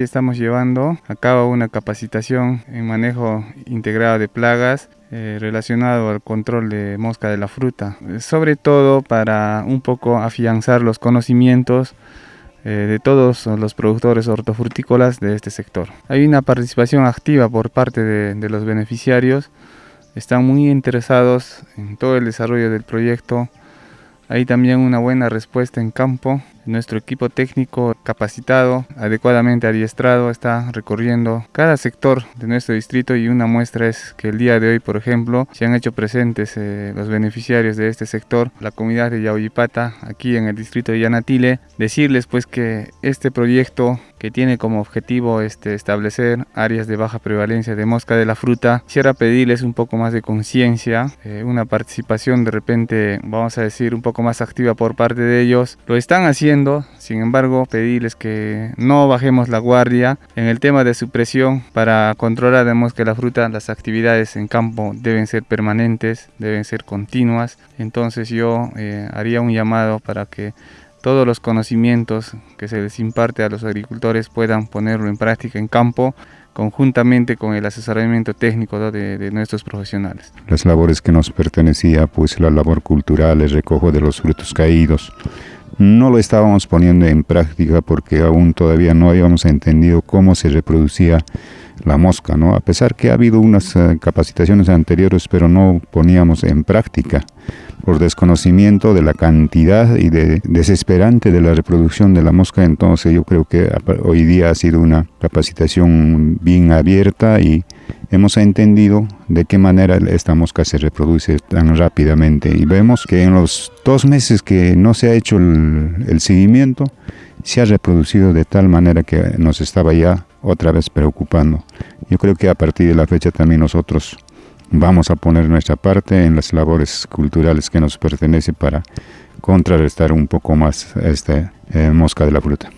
Estamos llevando a cabo una capacitación en manejo integrado de plagas eh, relacionado al control de mosca de la fruta, sobre todo para un poco afianzar los conocimientos eh, de todos los productores hortofrutícolas de este sector. Hay una participación activa por parte de, de los beneficiarios, están muy interesados en todo el desarrollo del proyecto, hay también una buena respuesta en campo. Nuestro equipo técnico capacitado, adecuadamente adiestrado, está recorriendo cada sector de nuestro distrito y una muestra es que el día de hoy, por ejemplo, se han hecho presentes eh, los beneficiarios de este sector, la comunidad de Yauyipata, aquí en el distrito de Yanatile, decirles pues que este proyecto que tiene como objetivo este, establecer áreas de baja prevalencia de mosca de la fruta. Quisiera pedirles un poco más de conciencia, eh, una participación de repente, vamos a decir, un poco más activa por parte de ellos. Lo están haciendo, sin embargo, pedirles que no bajemos la guardia en el tema de supresión para controlar de mosca de la fruta. Las actividades en campo deben ser permanentes, deben ser continuas. Entonces yo eh, haría un llamado para que todos los conocimientos que se les imparte a los agricultores puedan ponerlo en práctica en campo conjuntamente con el asesoramiento técnico de, nuestros profesionales. Las labores que nos pertenecía, pues la labor cultural, el recojo de los frutos caídos, no lo estábamos poniendo en práctica porque aún todavía no habíamos entendido cómo se reproducía la mosca, ¿no? A pesar que ha habido unas eh, capacitaciones anteriores, pero no poníamos en práctica por desconocimiento de la cantidad y de desesperante de la reproducción de la mosca, entonces yo creo que hoy día ha sido una capacitación bien abierta y hemos entendido de qué manera esta mosca se reproduce tan rápidamente y vemos que en los dos meses que no se ha hecho el, seguimiento, se ha reproducido de tal manera que nos estaba ya otra vez preocupando. Yo creo que a partir de la fecha también nosotros vamos a poner nuestra parte en las labores culturales que nos pertenece para contrarrestar un poco más esta eh, mosca de la fruta.